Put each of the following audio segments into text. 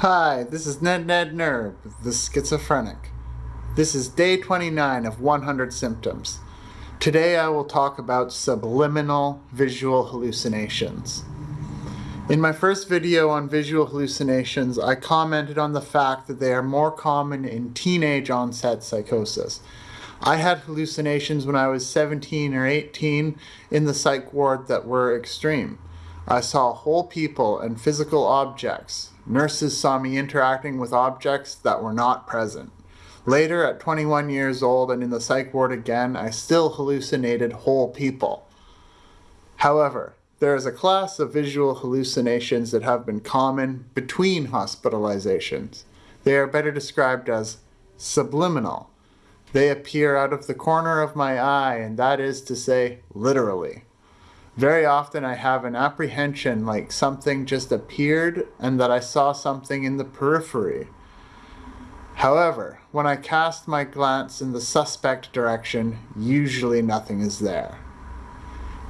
Hi, this is Ned Ned Nerb, the schizophrenic. This is day 29 of 100 symptoms. Today I will talk about subliminal visual hallucinations. In my first video on visual hallucinations, I commented on the fact that they are more common in teenage onset psychosis. I had hallucinations when I was 17 or 18 in the psych ward that were extreme. I saw whole people and physical objects. Nurses saw me interacting with objects that were not present. Later, at 21 years old and in the psych ward again, I still hallucinated whole people. However, there is a class of visual hallucinations that have been common between hospitalizations. They are better described as subliminal. They appear out of the corner of my eye, and that is to say, literally. Very often I have an apprehension like something just appeared and that I saw something in the periphery. However, when I cast my glance in the suspect direction, usually nothing is there.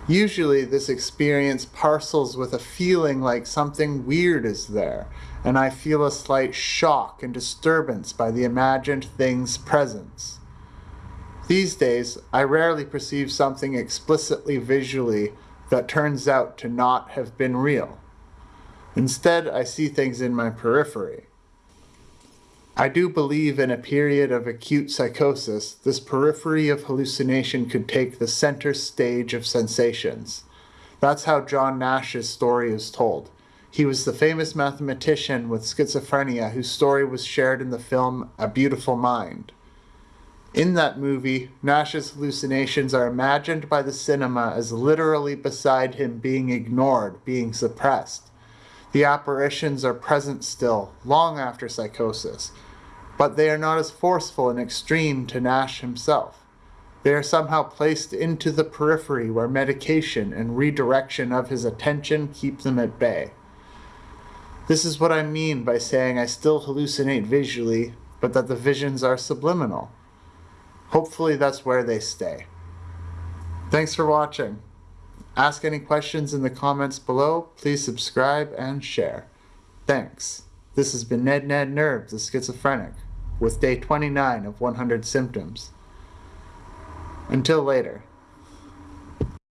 Usually this experience parcels with a feeling like something weird is there, and I feel a slight shock and disturbance by the imagined thing's presence. These days, I rarely perceive something explicitly visually that turns out to not have been real. Instead, I see things in my periphery. I do believe in a period of acute psychosis, this periphery of hallucination could take the center stage of sensations. That's how John Nash's story is told. He was the famous mathematician with schizophrenia whose story was shared in the film A Beautiful Mind. In that movie, Nash's hallucinations are imagined by the cinema as literally beside him being ignored, being suppressed. The apparitions are present still, long after psychosis, but they are not as forceful and extreme to Nash himself. They are somehow placed into the periphery where medication and redirection of his attention keep them at bay. This is what I mean by saying I still hallucinate visually, but that the visions are subliminal. Hopefully that's where they stay. Thanks for watching. Ask any questions in the comments below. Please subscribe and share. Thanks. This has been Ned Ned Nerve, the schizophrenic, with day 29 of 100 symptoms. Until later.